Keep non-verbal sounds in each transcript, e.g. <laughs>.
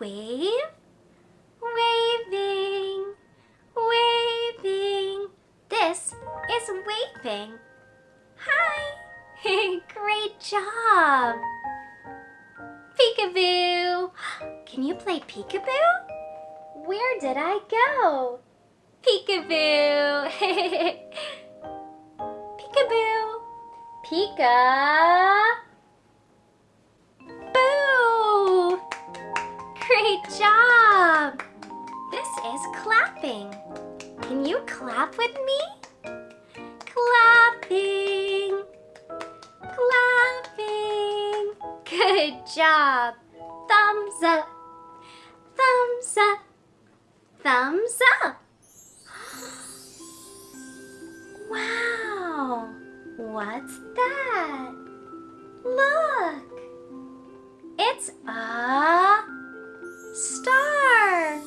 wave? Waving, waving. This is waving. Hi. <laughs> Great job. Peekaboo. Can you play peekaboo? Where did I go? Peekaboo. <laughs> peekaboo. Pika. Job. This is clapping. Can you clap with me? Clapping. Clapping. Good job. Thumbs up. Thumbs up. Thumbs up. Wow. What's that? Look. It's a star.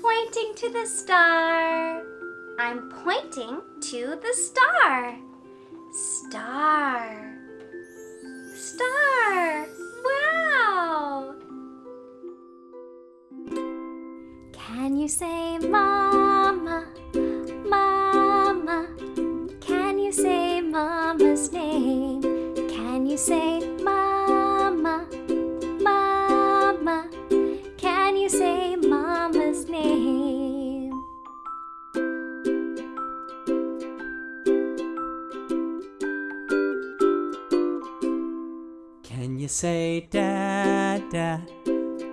Pointing to the star. I'm pointing to the star. Star. Star. Wow. Can you say mama? Mama. Can you say mama's name? Can you say you say dada,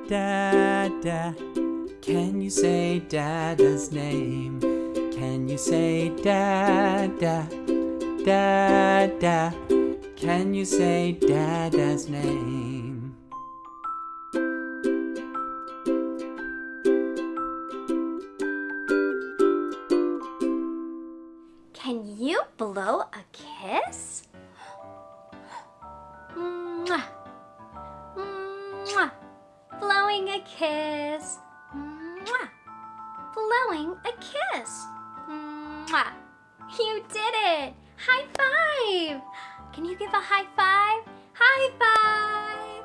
dada? Can you say dada's name? Can you say dada, dada? Can you say dada's name? Can you blow a kiss? Kiss. Mwah. Blowing a kiss. Mwah. You did it! High five! Can you give a high five? High five!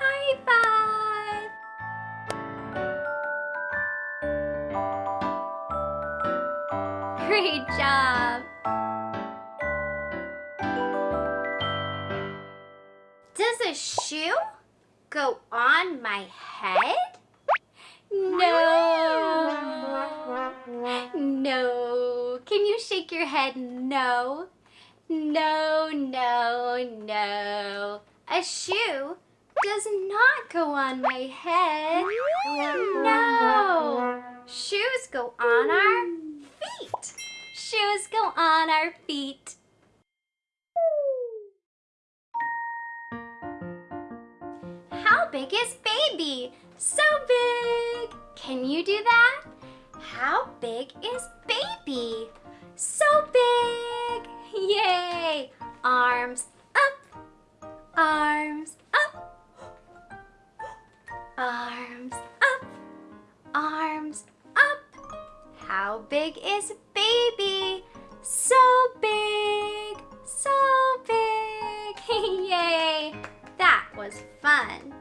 High five! Great job! Does a shoe go on my head? No. No. Can you shake your head no? No, no, no. A shoe does not go on my head. No. Shoes go on our feet. Shoes go on our feet. Big is baby? So big. Can you do that? How big is baby? So big. Yay. Arms up. Arms up. Arms up. Arms up. How big is baby? So big. So big. <laughs> Yay. That was fun.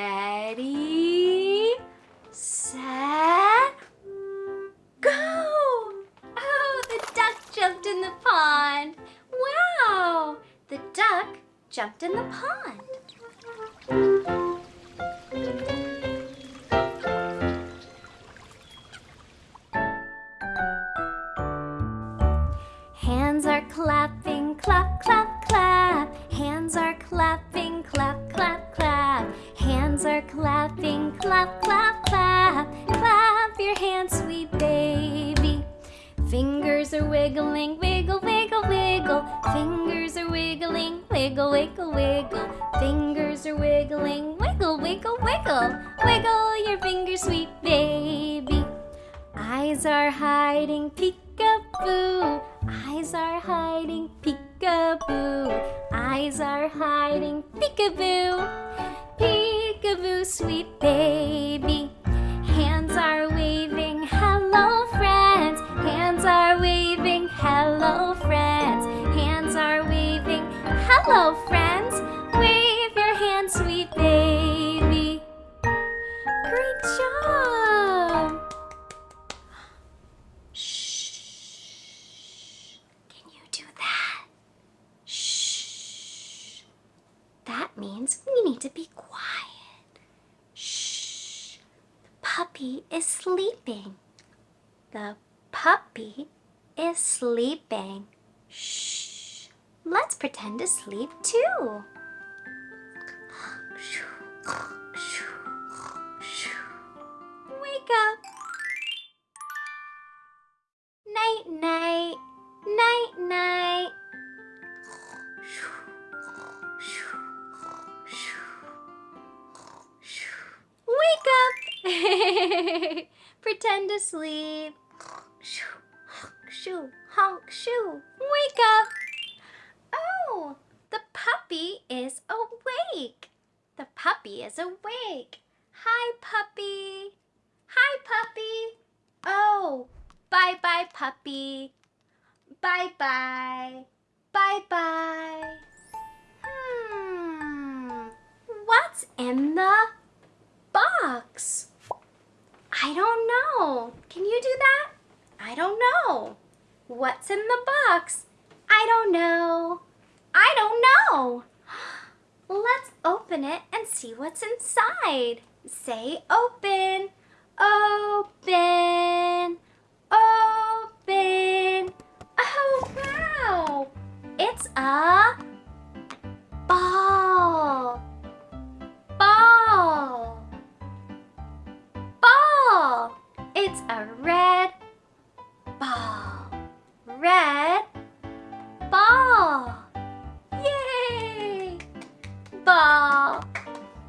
Ready, set, go! Oh, the duck jumped in the pond. Wow, the duck jumped in the pond. To sleep too. Wake up. Night, night, night, night. Wake up. <laughs> Pretend to sleep. Shoo, honk, shoo. Wake up. Is awake. The puppy is awake. Hi, puppy. Hi, puppy. Oh, bye bye, puppy. Bye bye. Bye bye. Hmm. What's in the box? I don't know. Can you do that? I don't know. What's in the box? I don't know. I don't know. Let's open it and see what's inside. Say open. Open. Open. Oh, wow. It's a ball. Ball. Ball. It's a red ball. Red ball. Ball.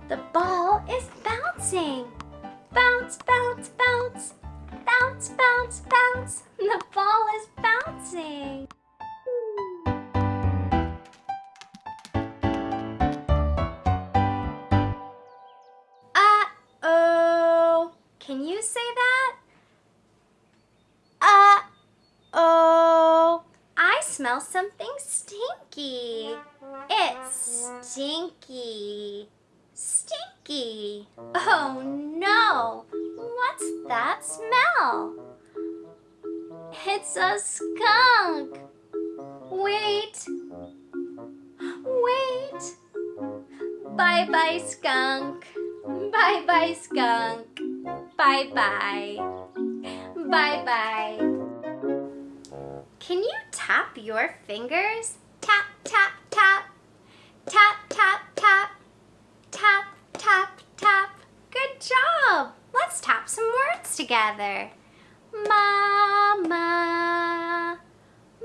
The ball is bouncing. Bounce, bounce, bounce. Bounce, bounce, bounce. The ball is bouncing. Uh-oh. Can you say that? Uh-oh. I smell something stinky. Stinky. Stinky. Oh no. What's that smell? It's a skunk. Wait. Wait. Bye bye, skunk. Bye bye, skunk. Bye bye. Bye bye. Can you tap your fingers? Tap, tap, tap. Tap, tap, tap. Tap, tap, tap. Good job. Let's tap some words together. Mama,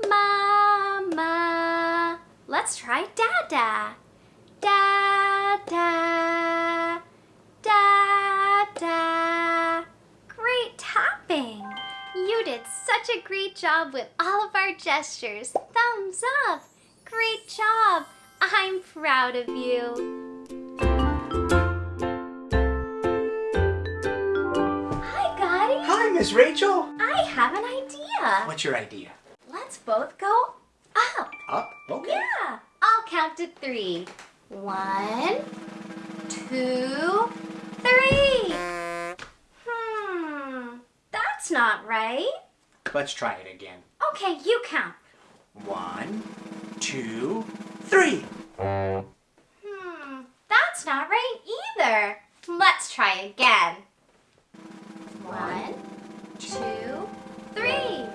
mama. Let's try dada. Dada, dada. Great tapping. You did such a great job with all of our gestures. Thumbs up. Great job. I'm proud of you. Hi, Gotti. Hi, Miss Rachel. I have an idea. What's your idea? Let's both go up. Up? Okay. Yeah. I'll count to three. One, two, three. Hmm. That's not right. Let's try it again. Okay, you count. One, two, three. Hmm. That's not right either. Let's try again. One, two, three.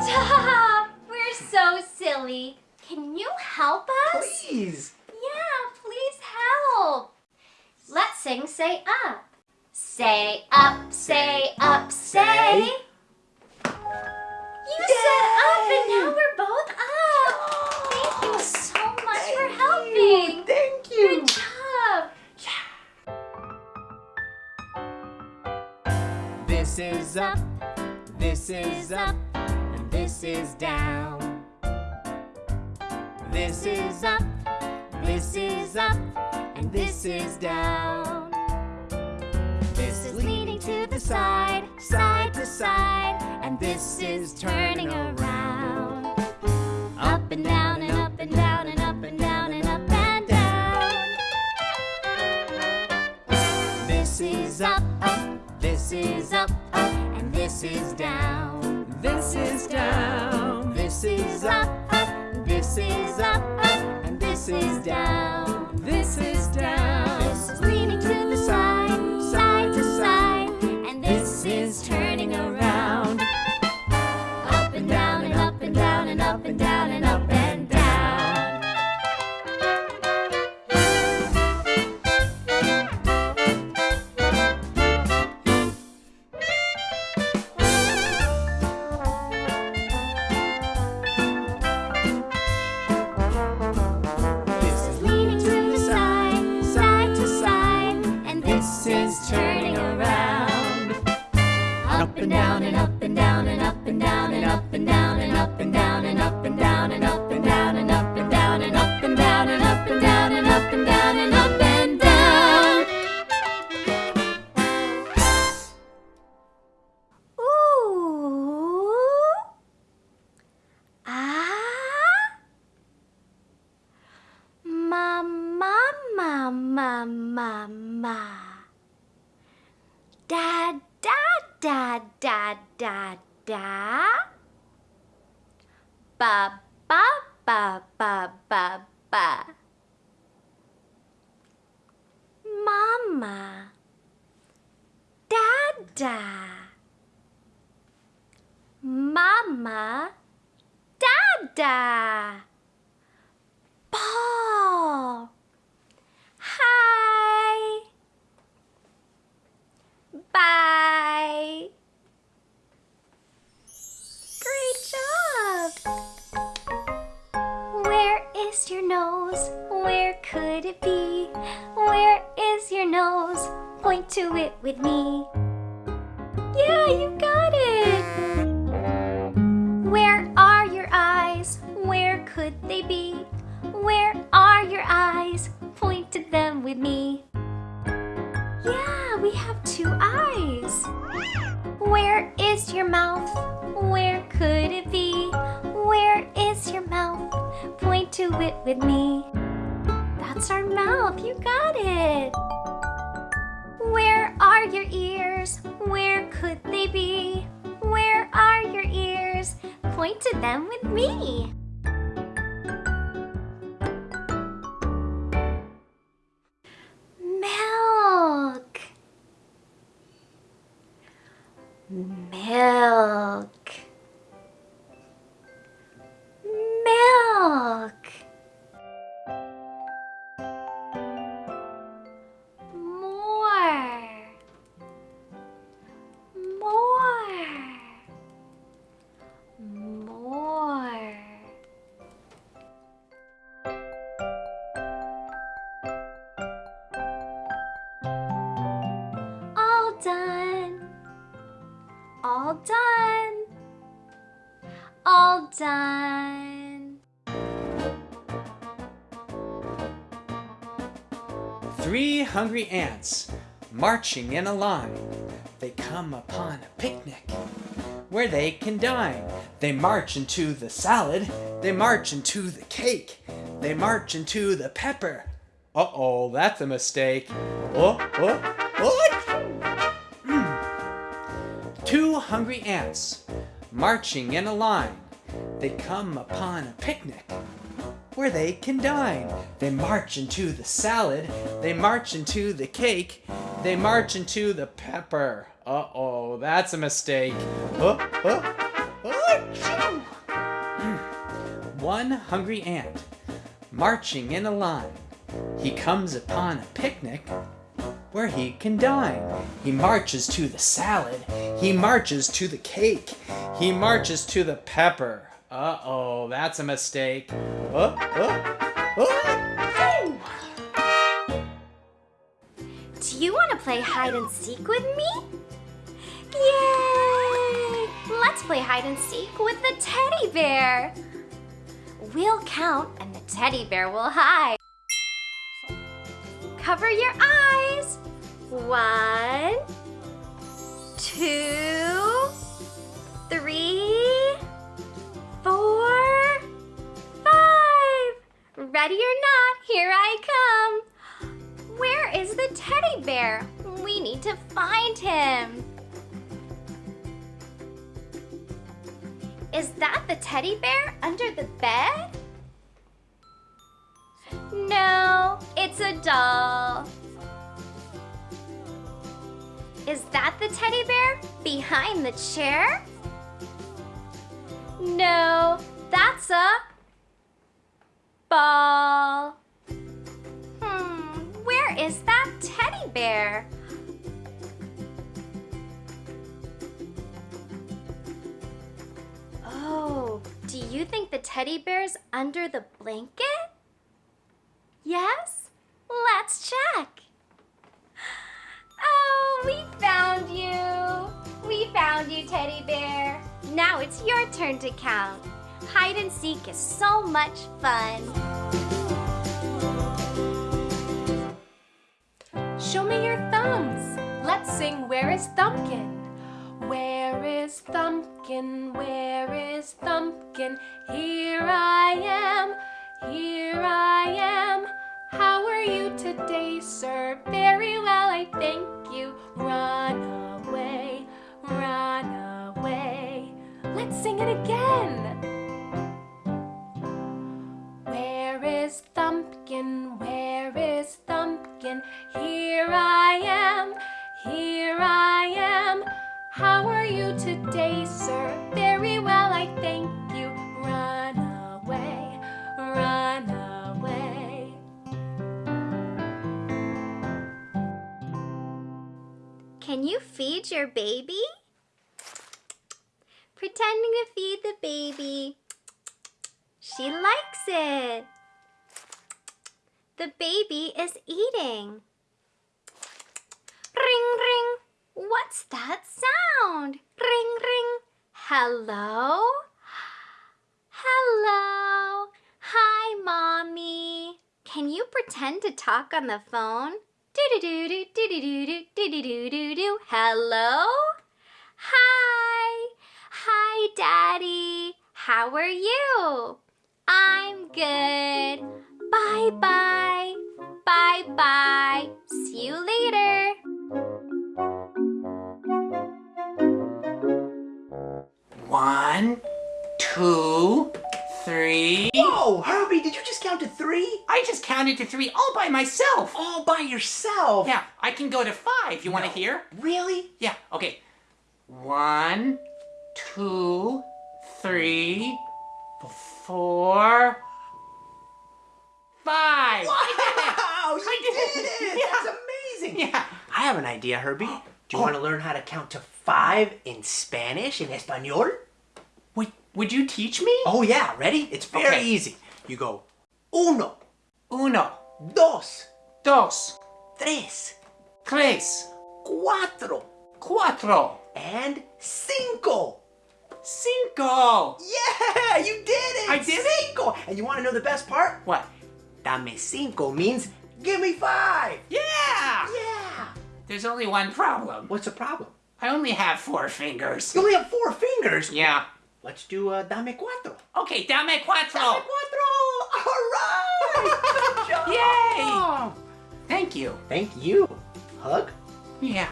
Stop! We're so silly. Can you help us? Please. Yeah, please help. Let's sing Say Up. Say up, say up, say. Thank Good job. Yeah! This is up, this is up, and this is down. This is up, this is up, and this is down. This is leaning to the side, side to side, and this is turning around. This is up, up, and this is down. This is down. This is up, up, this is up, up, and this is down. This is down. This is leaning to the side, side to side, and this is turning around. Up and down and up and down and up and down and and Ma ma ma ma ma ma. Da da da da da da. Ba ba ba ba ba ba. Mama. Dada. Mama. Dada. Paul. Hi. Bye. Great job. Where is your nose? Where could it be? Where is your nose? Point to it with me. Yeah, you got it. Where are your eyes? Where could they be? Where are your eyes? Point to them with me. Yeah, we have two eyes. Where is your mouth? Where could it be? Where is your mouth? Point to it with me. That's our mouth, you got it. Where are your ears? Where could they be? Where are your ears? Point to them with me. Done. Three hungry ants marching in a line. They come upon a picnic where they can dine. They march into the salad. They march into the cake. They march into the pepper. Uh oh, that's a mistake. Oh, oh, oh. Mm. Two hungry ants marching in a line. They come upon a picnic where they can dine. They march into the salad, they march into the cake, they march into the pepper. Uh oh, that's a mistake. Oh, oh, oh, mm. One hungry ant marching in a line. He comes upon a picnic where he can dine. He marches to the salad, he marches to the cake, he marches to the pepper. Uh oh, that's a mistake. Oh. Do you want to play hide and seek with me? Yay! Let's play hide and seek with the teddy bear. We'll count and the teddy bear will hide. Cover your eyes. One, two, three, four, five. Ready or not, here I come. Where is the teddy bear? We need to find him. Is that the teddy bear under the bed? No, it's a doll. Is that the teddy bear behind the chair? No, that's a ball. Hmm, where is that teddy bear? Oh, do you think the teddy bear's under the blanket? Yes? Let's check. <gasps> Oh, we found you. We found you, teddy bear. Now it's your turn to count. Hide and seek is so much fun. Show me your thumbs. Let's sing Where is Thumbkin? Where is Thumbkin? Where is Thumbkin? Here I am, here I am. How are you today, sir? Very well, I thank you. Run away, run away. Let's sing it again. Where is Thumbkin? Where is Thumbkin? Here I am, here I am. How are you today, sir? Very well, I thank Can you feed your baby? Pretending to feed the baby. She likes it. The baby is eating. Ring, ring. What's that sound? Ring, ring. Hello? Hello. Hi, Mommy. Can you pretend to talk on the phone? Do-do-do-do, do-do-do-do, do-do-do-do-do. Hello? Hi. Hi, Daddy. How are you? I'm good. Bye-bye. Bye-bye. See you later. One, two, three. Whoa, Herbie, did you just count to three? I just counted to three all by myself. All by yourself? Yeah, I can go to five. You want to hear? Really? Yeah, okay. One, two, three, four, five. Wow, I did <laughs> did it. it! Yeah. That's amazing. Yeah. I have an idea, Herbie. Do you Oh. want to learn how to count to five in Spanish, in Espanol? Would, you teach me? Oh, yeah, ready? It's very Okay. easy. You go uno, Uno, dos, dos, tres, tres, cuatro, cuatro, and cinco. Cinco! Yeah, you did it! I did it? Cinco! And you want to know the best part? What? Dame cinco means give me five. Yeah! Yeah. There's only one problem. What's the problem? I only have four fingers. You only have four fingers. Yeah. Let's do uh, dame cuatro. Okay, dame cuatro. Dame cuatro. All right. Good job. Yay! Thank you. Thank you. Hug. Yeah.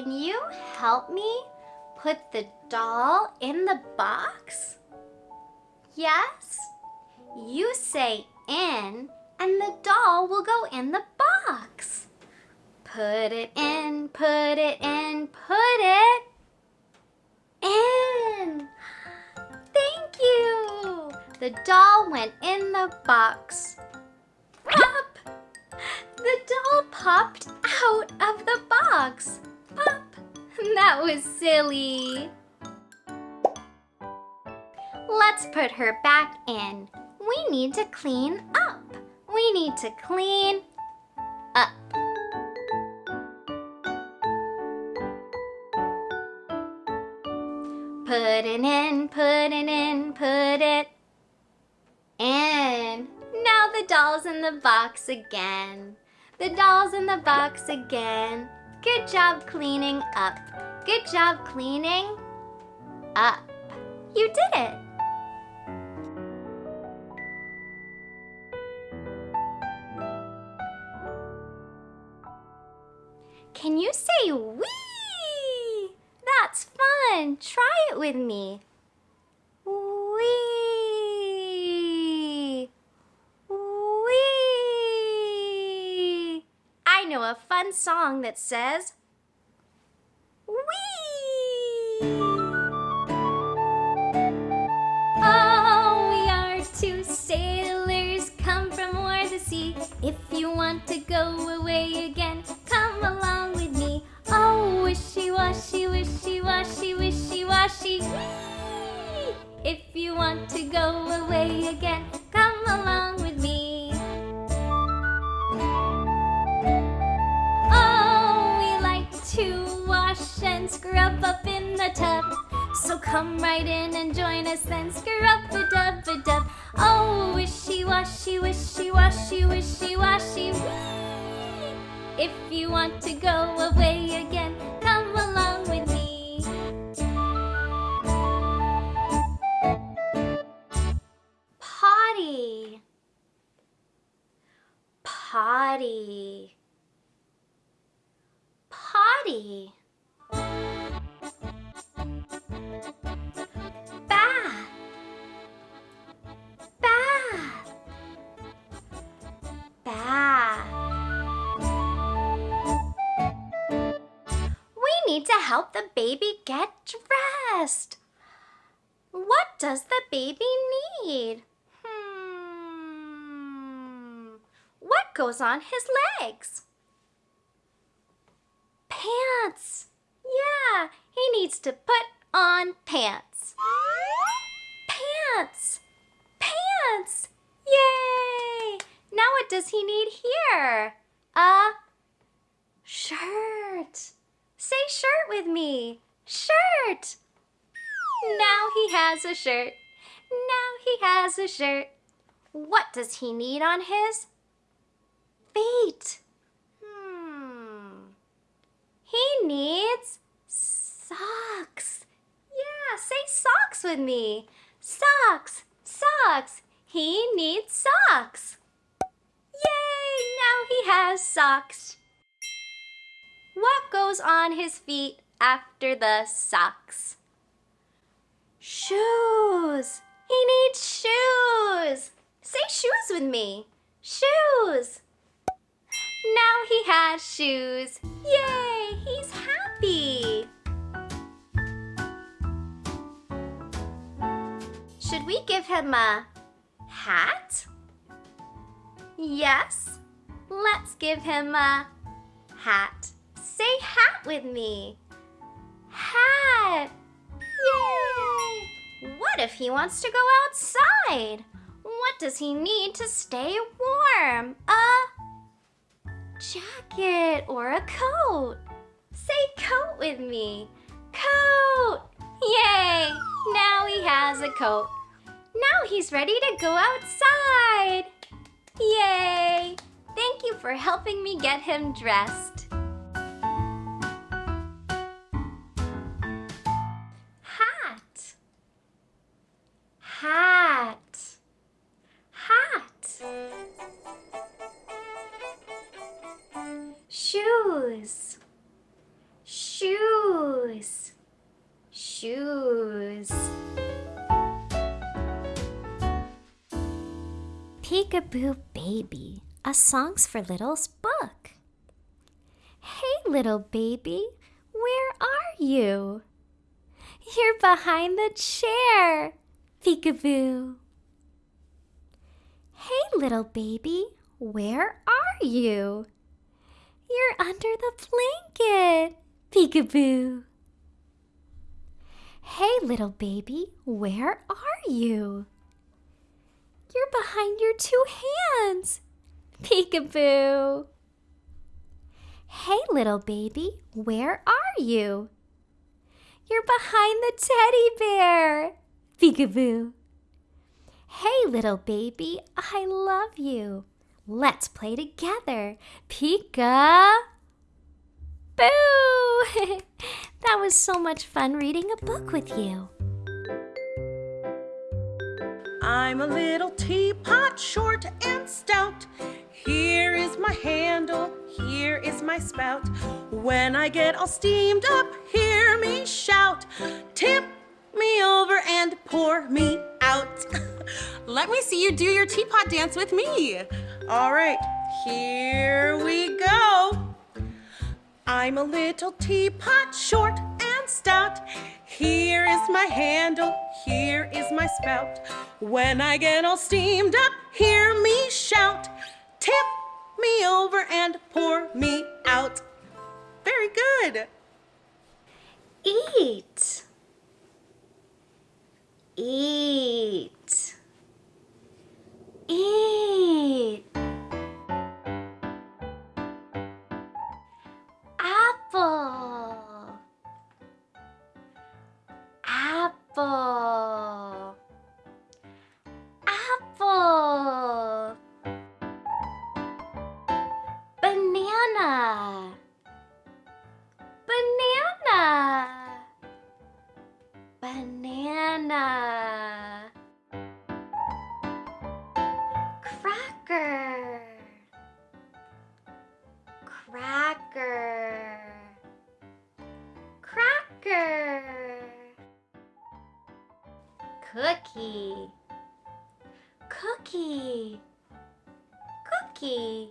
Can you help me put the doll in the box? Yes? You say in, and the doll will go in the box. Put it in, put it in, put it in. Thank you. The doll went in the box. Pop! The doll popped out of the box. <laughs> That was silly. Let's put her back in. We need to clean up. We need to clean up. Put it in, put it in, put it in. Now the doll's in the box again. The doll's in the box again. Good job cleaning up. Good job cleaning up. You did it. Can you say wee? That's fun. Try it with me. Wee. Wee. I know a fun song that says wee. Oh, we are two sailors come from o'er the sea. If you want to go away again, come along goes on his legs? Pants. Yeah, he needs to put on pants. Pants. Pants. Yay! Now what does he need here? A shirt. Say shirt with me. Shirt. Now he has a shirt. Now he has a shirt. What does he need on his feet? Hmm. He needs socks. Yeah, say socks with me. Socks, socks. He needs socks. Yay! Now he has socks. What goes on his feet after the socks? Shoes. He needs shoes. Say shoes with me. Shoes. Now he has shoes. Yay! He's happy. Should we give him a hat? Yes. Let's give him a hat. Say hat with me. Hat. Yay! What if he wants to go outside? What does he need to stay warm? A jacket or a coat? Say coat with me. Coat! Yay! Now he has a coat. Now he's ready to go outside. Yay! Thank you for helping me get him dressed. Peekaboo Baby, a Songs for Littles book. Hey, little baby, where are you? You're behind the chair, Peekaboo. Hey, little baby, where are you? You're under the blanket, Peekaboo. Hey, little baby, where are you? You're behind your two hands, Peekaboo. Hey, little baby, where are you? You're behind the teddy bear. Peekaboo. Hey, little baby, I love you. Let's play together. Pika. Boo! <laughs> that was so much fun reading a book with you. I'm a little teapot, short and stout. Here is my handle, here is my spout. When I get all steamed up, hear me shout. Tip me over and pour me out. <laughs> Let me see you do your teapot dance with me. All right, here we go. I'm a little teapot, short stout. Here is my handle, here is my spout. When I get all steamed up, hear me shout. Tip me over and pour me out. Very good. Eat. Eat. Eat. Apple. Apple. Apple. Banana. Banana. Banana. Cookie. Cookie. Cookie.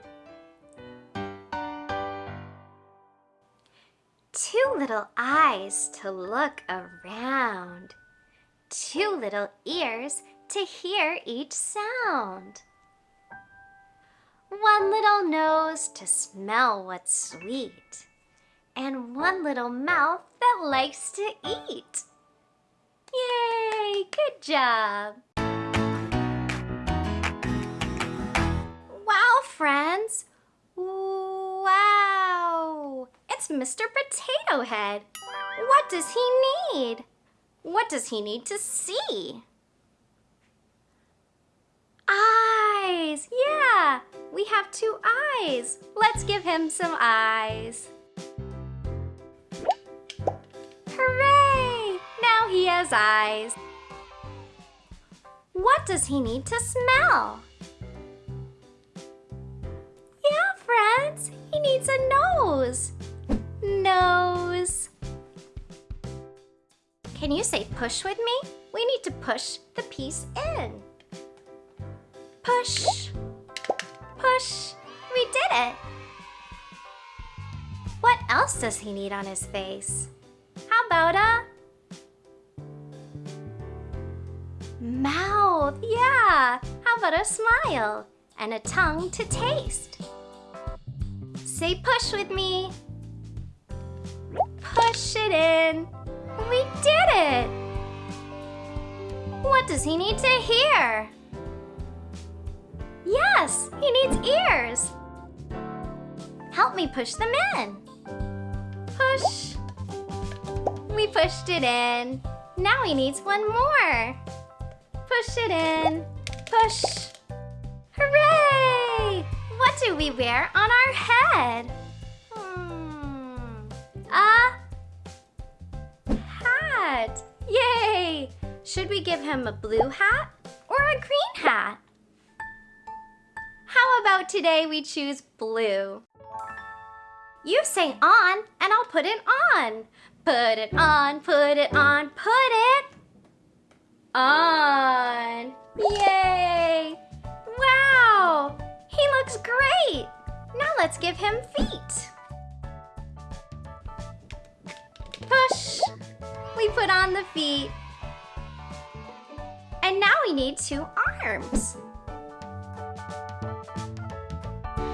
Two little eyes to look around. Two little ears to hear each sound. One little nose to smell what's sweet. And one little mouth that likes to eat. Good job! Wow, friends! Wow! It's Mr. Potato Head. What does he need? What does he need to see? Eyes! Yeah! We have two eyes. Let's give him some eyes. Hooray! Now he has eyes. What does he need to smell? Yeah, friends, he needs a nose. Nose. Can you say push with me? We need to push the piece in. Push. Push. We did it. What else does he need on his face? How about a mouth? Yeah. How about a smile and a tongue to taste? Say push with me. Push it in. We did it. What does he need to hear? Yes, he needs ears. Help me push them in. Push. We pushed it in. Now he needs one more. Push it in. Push. Hooray! What do we wear on our head? Hmm. A hat. Yay! Should we give him a blue hat or a green hat? How about today we choose blue? You say on and I'll put it on. Put it on, put it on, put it on. Yay! Wow! He looks great! Now let's give him feet. Push. We put on the feet. And now we need two arms.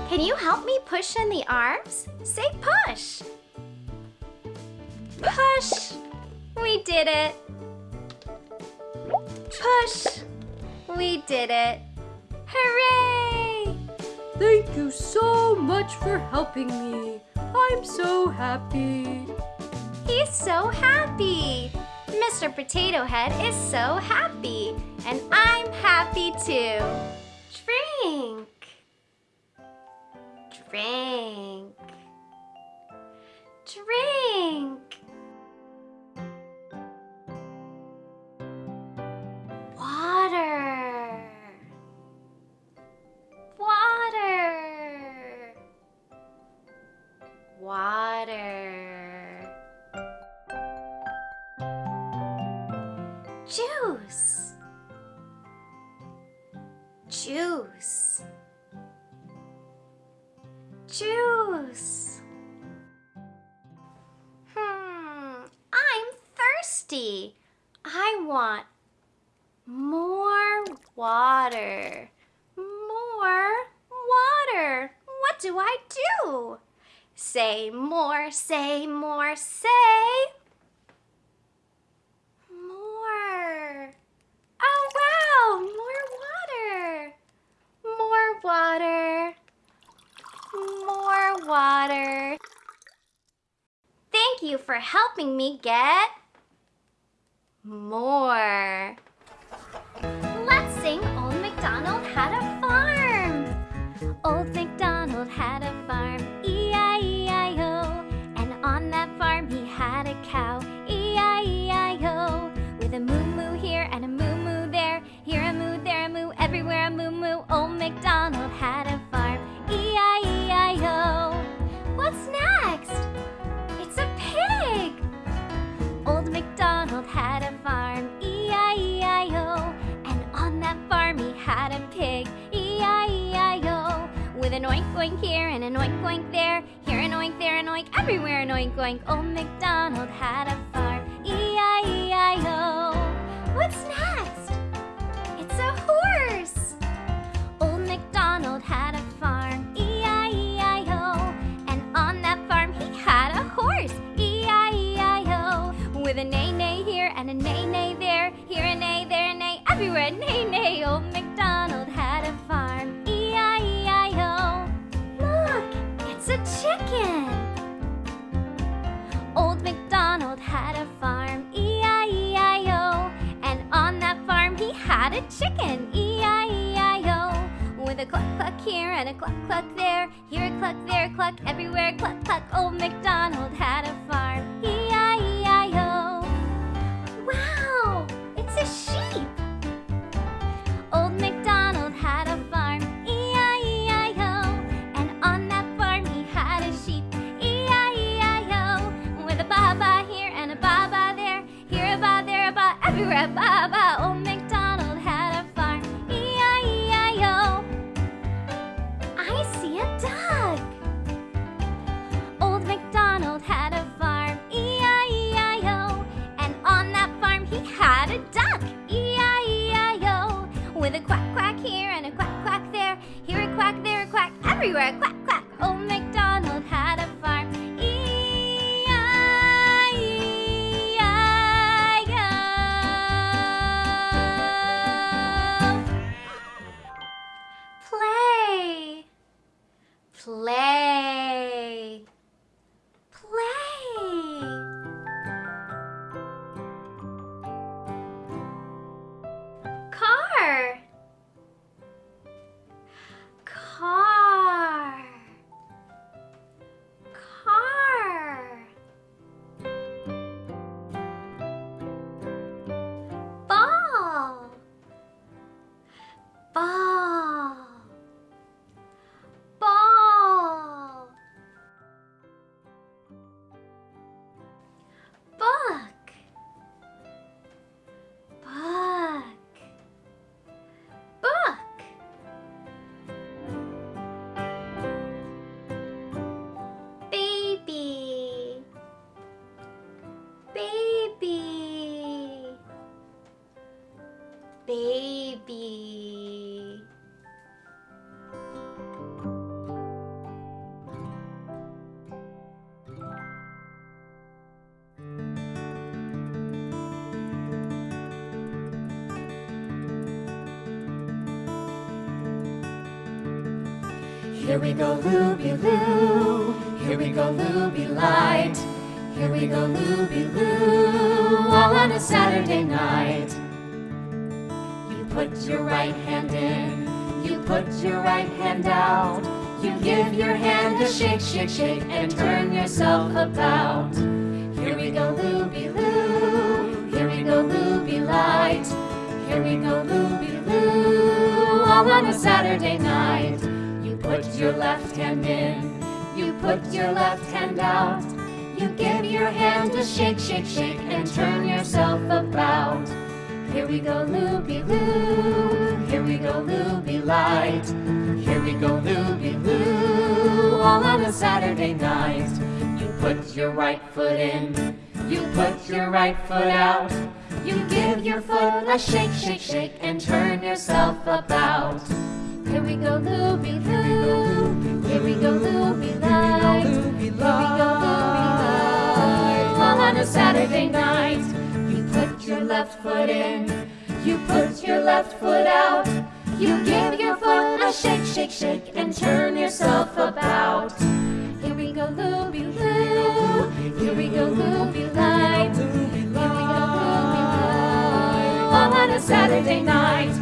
Can you help me push in the arms? Say push. Push. We did it. Push! We did it! Hooray! Thank you so much for helping me. I'm so happy. He's so happy. Mr. Potato Head is so happy. And I'm happy too. Drink. Drink. Drink. juice. helping me get blank. Old MacDonald had a chicken, E-I-E-I-O. With a cluck cluck here and a cluck cluck there, here a cluck, there a cluck, everywhere cluck cluck. Old MacDonald had a farm. Here we go, looby loo. Here we go, looby light. Here we go, looby loo. All on a Saturday night. You put your right hand in. You put your right hand out. You give your hand a shake, shake, shake, and turn yourself about. Here we go, looby loo. Here we go, looby light. Here we go, looby loo. All on a Saturday night. Put your left hand in, you put your left hand out. You give your hand a shake, shake, shake, and turn yourself about. Here we go, Looby Loo. Here we go, Looby Light. Here we go, Looby Loo. All on a Saturday night. You put your right foot in. You put your right foot out. You give your foot a shake, shake, shake, and turn yourself about. Here we go, Looby Loo. Here we go, Looby Light. Here we go, Looby Light. All on a Saturday night. You put your left foot in. You put your left foot out. You give your foot a shake, shake, shake, and turn yourself about. Here we go, Looby Loo. Here we go, Looby Light. Here we go, Looby Light. All on a Saturday night.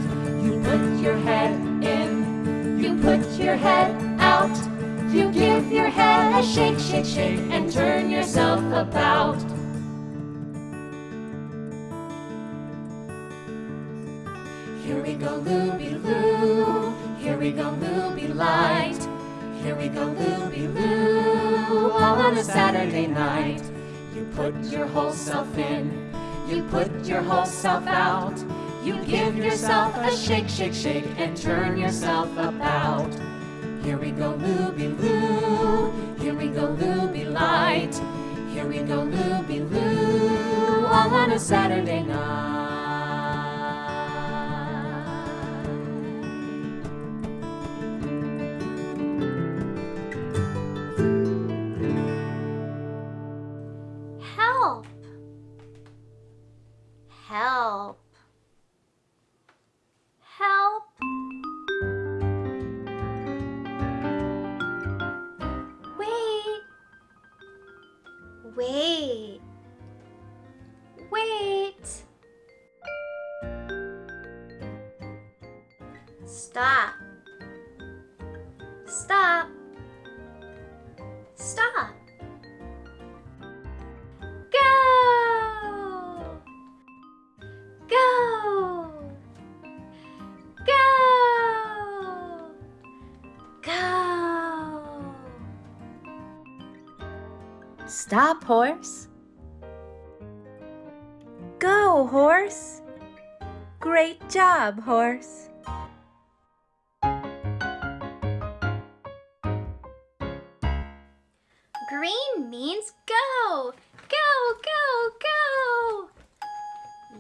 You put your head in. You put your head out. You give your head a shake, shake, shake, and turn yourself about. Here we go, Looby Loo. Here we go, Looby Light. Here we go, Looby Loo. All on a Saturday night. You put your whole self in. You put your whole self out. You give yourself a shake, shake, shake, and turn yourself about. Here we go, Looby Loo. Here we go, Looby Light. Here we go, Looby Loo. All on a Saturday night. Help! Help! Wait! Wait! Stop! Stop! Stop! Go! Go! Stop, horse. Go, horse. Great job, horse. Green means go! Go, go, go!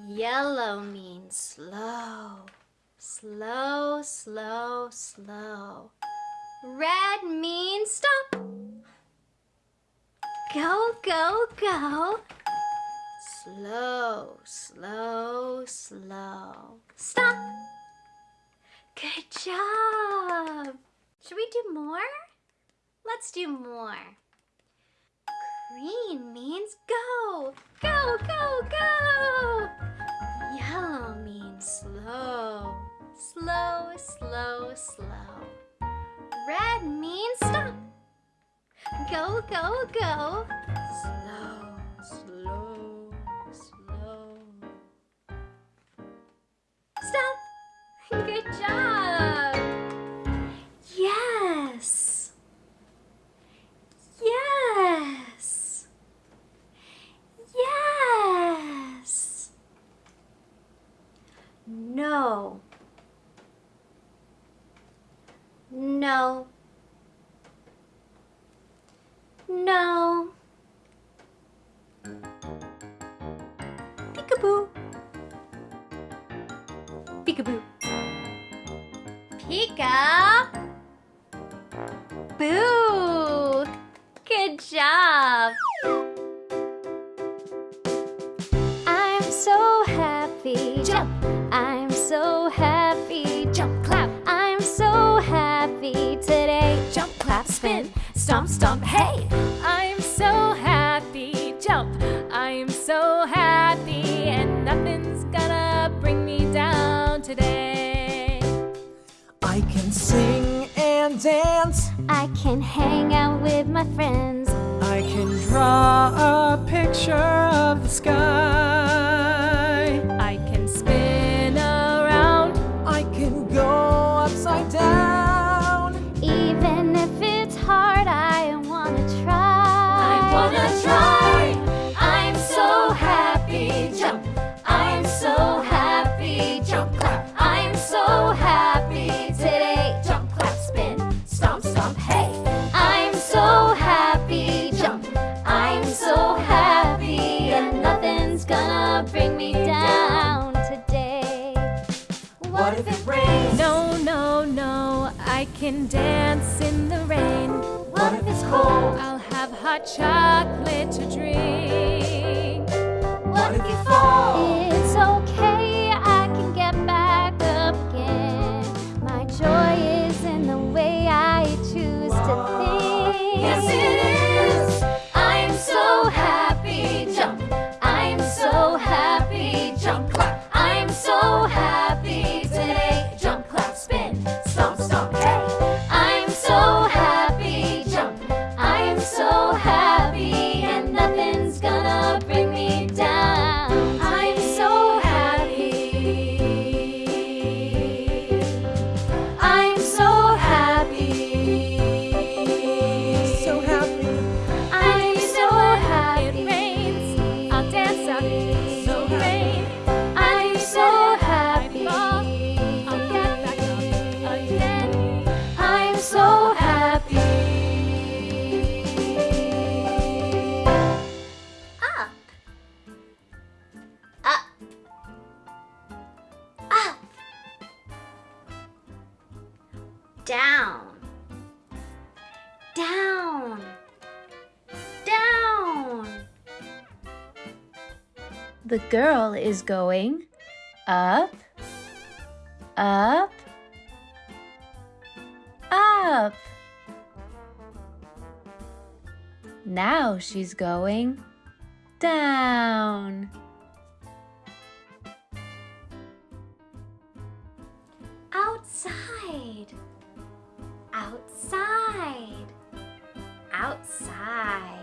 Yellow means slow. Slow, slow, slow. Red means stop. Go, go. Slow, slow, slow. Stop. Good job. Should we do more? Let's do more. Green means go. Go, go, go. Yellow means slow. Slow, slow, slow. Red means stop. Go, go, go. Slow, slow. Jump! I'm so happy. Jump, clap! I'm so happy today. Jump, clap, spin, stomp, stomp, hey! I'm so happy. Jump! I'm so happy and nothing's gonna bring me down today. I can sing and dance. I can hang out with my friends. I can draw a picture of the sky. can dance in the rain. What if it's cold? I'll have hot chocolate to drink. What if you fall? It's okay. girl is going up, up, up. Now she's going down. Outside, outside, outside.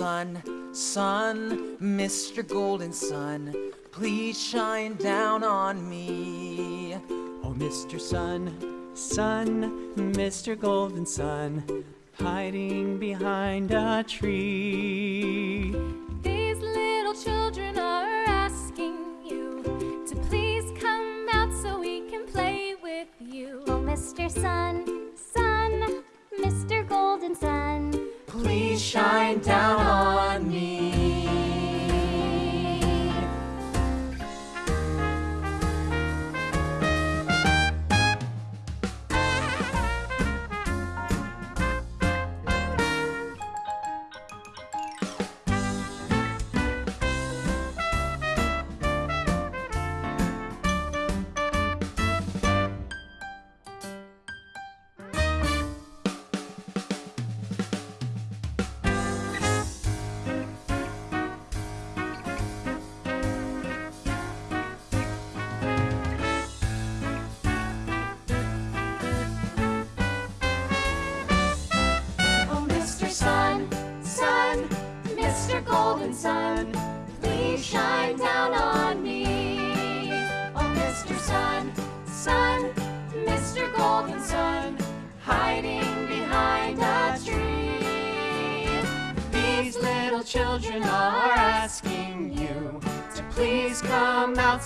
Sun, Sun, Mr. Golden Sun, please shine down on me. Oh, Mr. Sun, Sun, Mr. Golden Sun, hiding behind a tree. These little children are asking you to please come out so we can play with you. Oh, Mr. Sun, Sun, Mr. Golden Sun. Please shine down on me.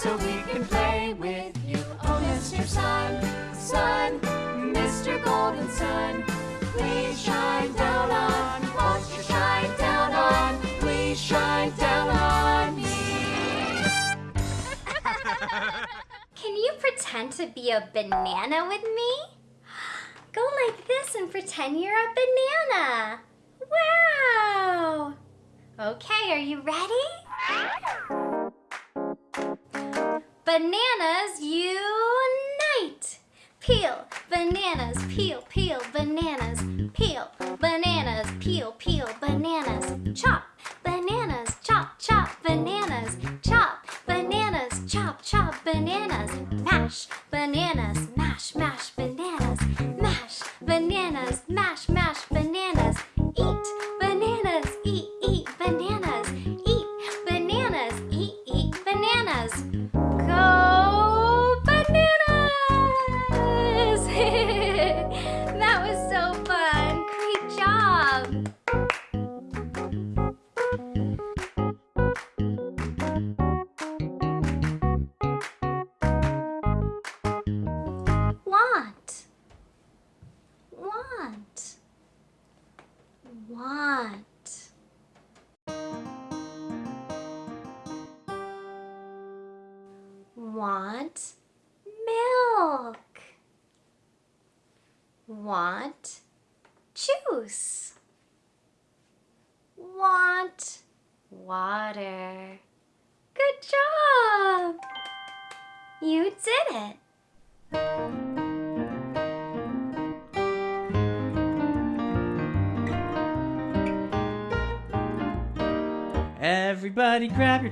So we can play with you. Oh, Mr. Sun, Sun, Mr. Golden Sun, please shine down on, shine down on, please shine down on me. <laughs> Can you pretend to be a banana with me? Go like this and pretend you're a banana. Wow. Okay, are you ready? Bananas unite. Peel, bananas, peel, peel, bananas, peel, bananas, peel, peel, bananas,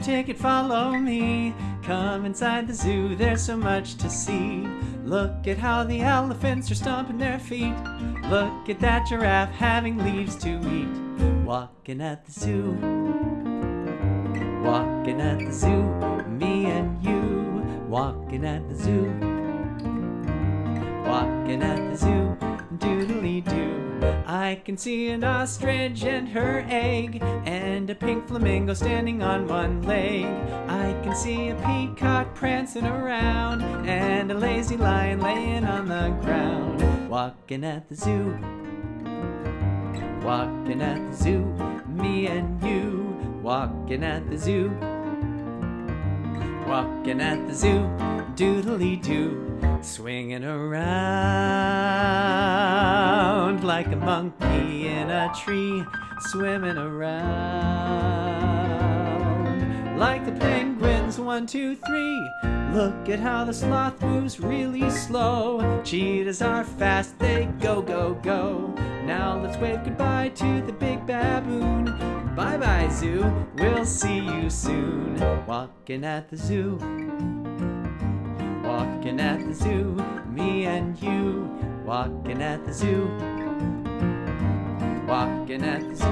ticket, follow me. Come inside the zoo, there's so much to see. Look at how the elephants are stomping their feet. Look at that giraffe having leaves to eat. Walking at the zoo. Walking at the zoo, me and you. Walking at the zoo. Walking at the zoo, doodly doo. I can see an ostrich and her egg, and a pink flamingo standing on one leg. I can see a peacock prancing around, and a lazy lion laying on the ground. Walking at the zoo. Walking at the zoo, me and you. Walking at the zoo. Walking at the zoo, doodly doo. Swinging around like a monkey in a tree. Swimming around like the penguins, one, two, three. Look at how the sloth moves really slow. Cheetahs are fast, they go, go, go. Now let's wave goodbye to the big baboon. Bye bye, zoo. We'll see you soon. Walking at the zoo. Walking at the zoo. Me and you. Walking at the zoo. Walking at the zoo.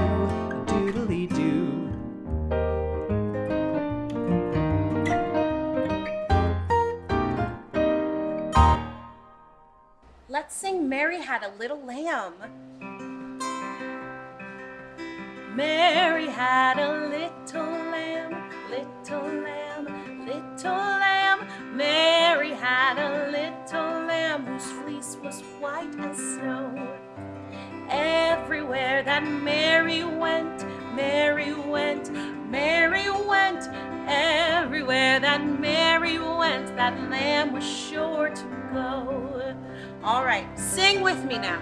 Doodly doo. Let's sing Mary Had a Little Lamb. Mary had a little lamb, little lamb, little lamb. Mary had a little lamb whose fleece was white as snow. Everywhere that Mary went, Mary went, Mary went. Everywhere that Mary went, that lamb was sure to go. All right, sing with me now.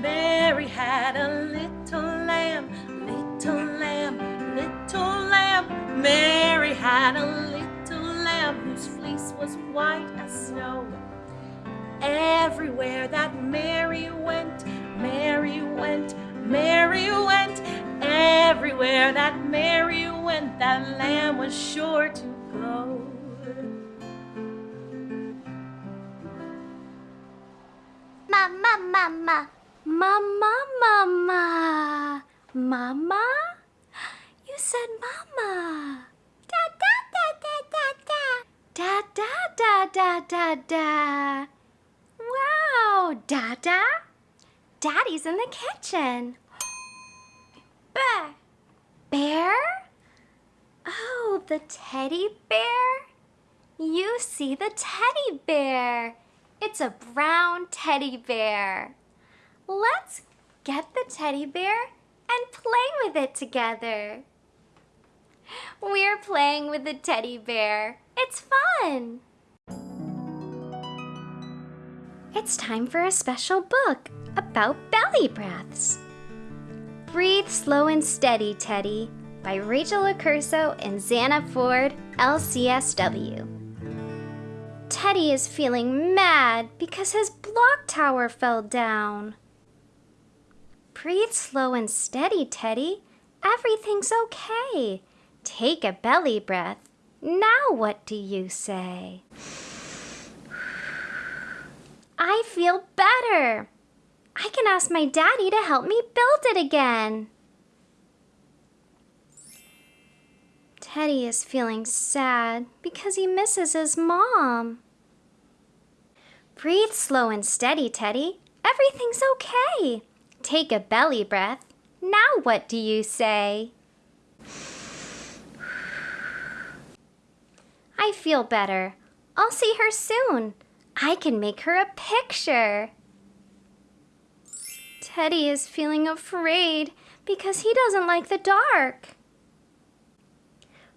Mary had a little lamb, little lamb, little lamb. Mary had a little lamb whose fleece was white as snow. Everywhere that Mary went, Mary went, Mary went. Everywhere that Mary went, that lamb was sure to go. Mama, mama, mama, mama, mama. You said mama. Da da da da da da. Da da da da da da. Wow, Dada. Daddy's in the kitchen. Bear. Bear? Oh, the teddy bear? You see the teddy bear. It's a brown teddy bear. Let's get the teddy bear and play with it together. We're playing with the teddy bear. It's fun. It's time for a special book about belly breaths. Breathe Slow and Steady, Teddy by Rachel Accurso and Xana Ford, LCSW. Teddy is feeling mad because his block tower fell down. Breathe slow and steady, Teddy. Everything's okay. Take a belly breath. Now what do you say? <sighs> I feel better. I can ask my daddy to help me build it again. Teddy is feeling sad because he misses his mom. Breathe slow and steady, Teddy. Everything's okay. Take a belly breath. Now what do you say? I feel better. I'll see her soon. I can make her a picture. Teddy is feeling afraid because he doesn't like the dark.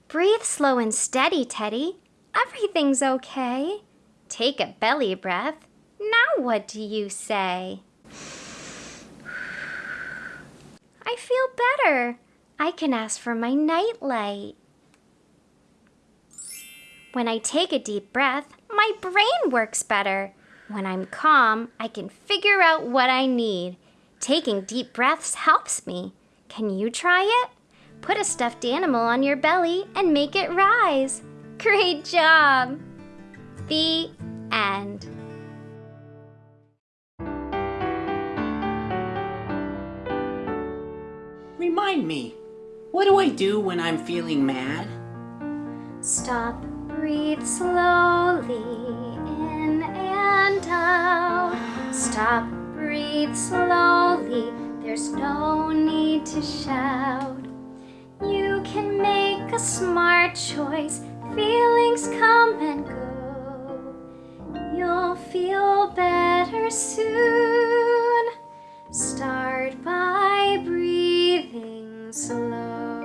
Breathe slow and steady, Teddy. Everything's okay. Take a belly breath. Now what do you say? <sighs> I feel better. I can ask for my nightlight. When I take a deep breath, my brain works better. When I'm calm, I can figure out what I need. Taking deep breaths helps me. Can you try it? Put a stuffed animal on your belly and make it rise. <laughs> Great job! The end. Remind me, what do I do when I'm feeling mad? Stop, Breathe slowly in and out. Stop, breathe slowly. There's no need to shout. You can make a smart choice. Feelings come and go. You'll feel better soon. Start by breathing slow.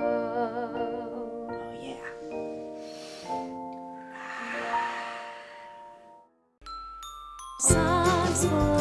peaceful.